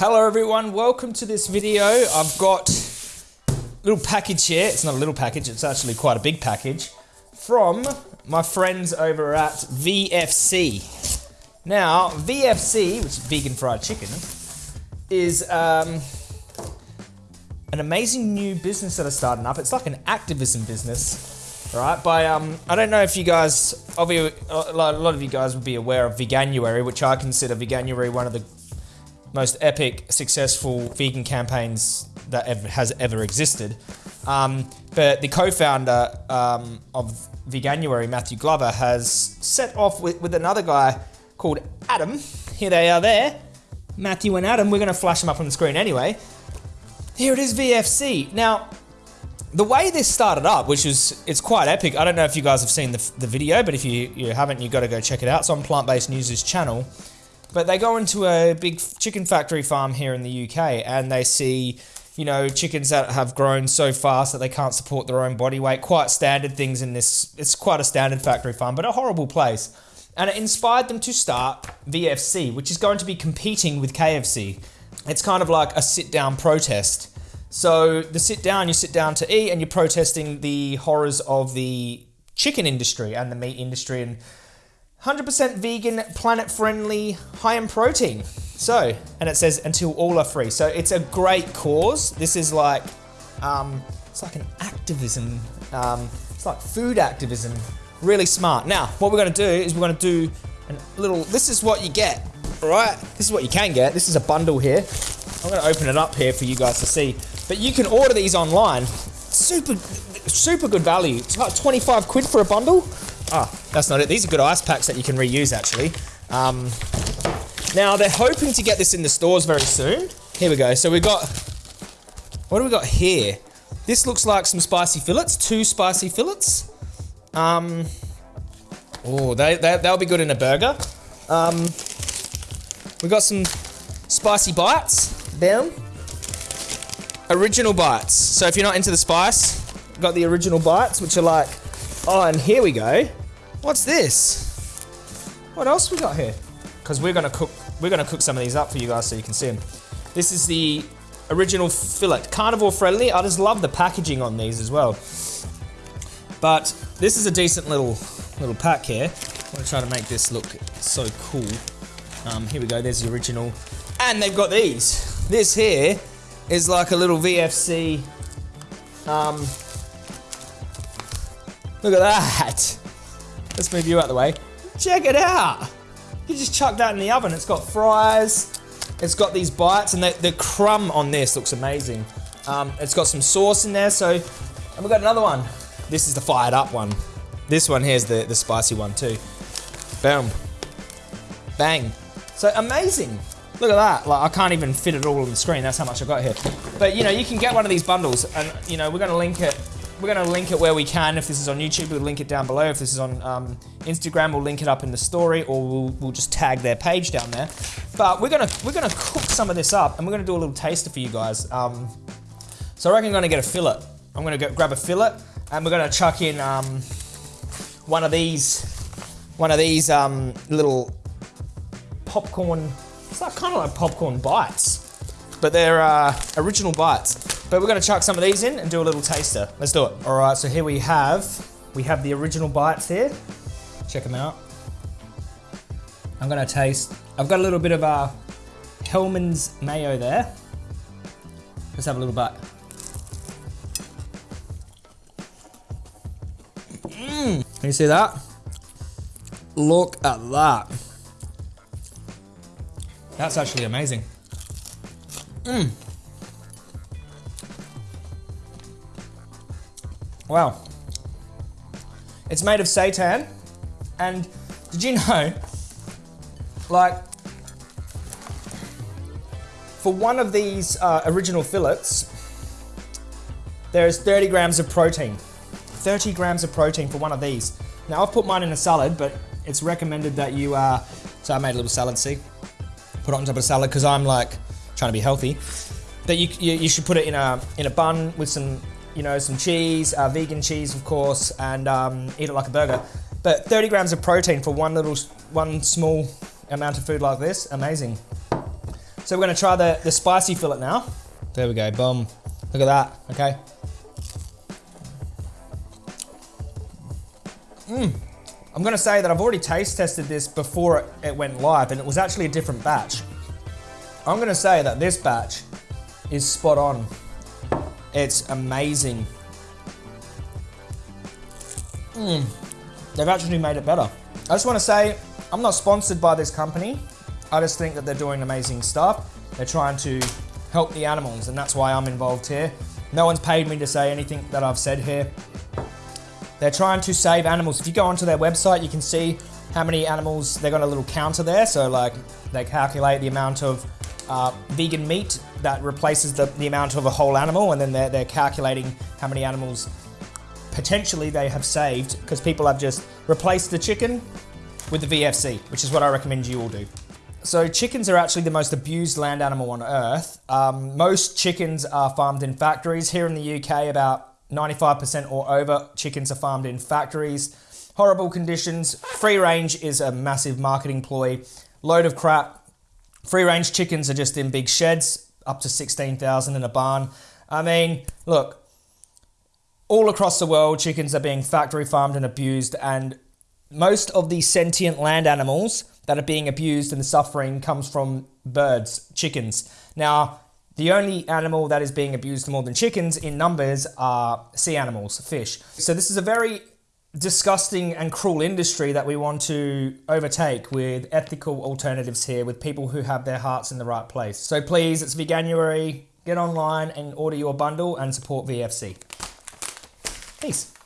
Hello everyone, welcome to this video. I've got a little package here. It's not a little package, it's actually quite a big package from my friends over at VFC. Now, VFC, which is vegan fried chicken, is um, an amazing new business that is starting up. It's like an activism business, right? By um, I don't know if you guys, obviously, a lot of you guys would be aware of Veganuary, which I consider Veganuary one of the most epic, successful vegan campaigns that ever, has ever existed. Um, but the co-founder um, of Veganuary, Matthew Glover, has set off with, with another guy called Adam. Here they are there. Matthew and Adam. We're going to flash them up on the screen anyway. Here it is, VFC. Now, the way this started up, which is, it's quite epic. I don't know if you guys have seen the, the video, but if you, you haven't, you've got to go check it out. It's on Plant Based News' channel. But they go into a big chicken factory farm here in the UK and they see, you know, chickens that have grown so fast that they can't support their own body weight. Quite standard things in this, it's quite a standard factory farm, but a horrible place. And it inspired them to start VFC, which is going to be competing with KFC. It's kind of like a sit down protest. So the sit down, you sit down to eat and you're protesting the horrors of the chicken industry and the meat industry and 100% vegan, planet friendly, high in protein. So, and it says until all are free. So it's a great cause. This is like, um, it's like an activism. Um, it's like food activism. Really smart. Now, what we're gonna do is we're gonna do a little, this is what you get, all right? This is what you can get. This is a bundle here. I'm gonna open it up here for you guys to see. But you can order these online. Super, super good value. It's about 25 quid for a bundle. Ah, that's not it. These are good ice packs that you can reuse actually. Um, now they're hoping to get this in the stores very soon. Here we go. So we got, what do we got here? This looks like some spicy fillets, two spicy fillets. Um, oh, they, they, they'll be good in a burger. Um, we got some spicy bites, Them. Original bites. So if you're not into the spice, got the original bites, which are like, oh, and here we go. What's this? What else we got here? Because we're gonna cook, we're gonna cook some of these up for you guys so you can see them. This is the original fillet, carnivore friendly. I just love the packaging on these as well. But this is a decent little little pack here. I'm gonna try to make this look so cool. Um, here we go. There's the original, and they've got these. This here is like a little VFC. Um, look at that. Let's move you out the way. Check it out. You just chuck that in the oven. It's got fries. It's got these bites, and the, the crumb on this looks amazing. Um, it's got some sauce in there, so... And we've got another one. This is the fired up one. This one here's the, the spicy one too. Boom. Bang. So amazing. Look at that. Like I can't even fit it all on the screen. That's how much I've got here. But you know, you can get one of these bundles and you know, we're gonna link it we're going to link it where we can. If this is on YouTube, we'll link it down below. If this is on um, Instagram, we'll link it up in the story, or we'll, we'll just tag their page down there. But we're gonna we're gonna cook some of this up, and we're gonna do a little taster for you guys. Um, so I reckon I'm gonna get a fillet. I'm gonna grab a fillet, and we're gonna chuck in um, one of these one of these um, little popcorn. It's like kind of like popcorn bites, but they're uh, original bites. But we're gonna chuck some of these in and do a little taster. Let's do it. All right, so here we have, we have the original bites here. Check them out. I'm gonna taste, I've got a little bit of uh, Hellmann's mayo there. Let's have a little bite. Mmm, can you see that? Look at that. That's actually amazing. Mmm. Wow. It's made of seitan, and did you know, like, for one of these uh, original fillets, there's 30 grams of protein. 30 grams of protein for one of these. Now I've put mine in a salad, but it's recommended that you, uh, so I made a little salad, see? Put it on top of a salad, because I'm like, trying to be healthy. That you, you, you should put it in a, in a bun with some you know, some cheese, uh, vegan cheese, of course, and um, eat it like a burger. But 30 grams of protein for one little, one small amount of food like this, amazing. So we're gonna try the, the spicy fillet now. There we go, boom. Look at that, okay? Mmm. I'm gonna say that I've already taste tested this before it, it went live and it was actually a different batch. I'm gonna say that this batch is spot on. It's amazing. Mmm. They've actually made it better. I just wanna say, I'm not sponsored by this company. I just think that they're doing amazing stuff. They're trying to help the animals and that's why I'm involved here. No one's paid me to say anything that I've said here. They're trying to save animals. If you go onto their website, you can see how many animals, they've got a little counter there. So like they calculate the amount of uh, vegan meat that replaces the, the amount of a whole animal. And then they're, they're calculating how many animals potentially they have saved because people have just replaced the chicken with the VFC, which is what I recommend you all do. So chickens are actually the most abused land animal on earth. Um, most chickens are farmed in factories. Here in the UK, about 95% or over chickens are farmed in factories. Horrible conditions. Free range is a massive marketing ploy. Load of crap. Free range chickens are just in big sheds, up to 16,000 in a barn. I mean, look, all across the world, chickens are being factory farmed and abused, and most of the sentient land animals that are being abused and the suffering comes from birds, chickens. Now, the only animal that is being abused more than chickens in numbers are sea animals, fish. So this is a very disgusting and cruel industry that we want to overtake with ethical alternatives here, with people who have their hearts in the right place. So please, it's Veganuary. Get online and order your bundle and support VFC. Peace.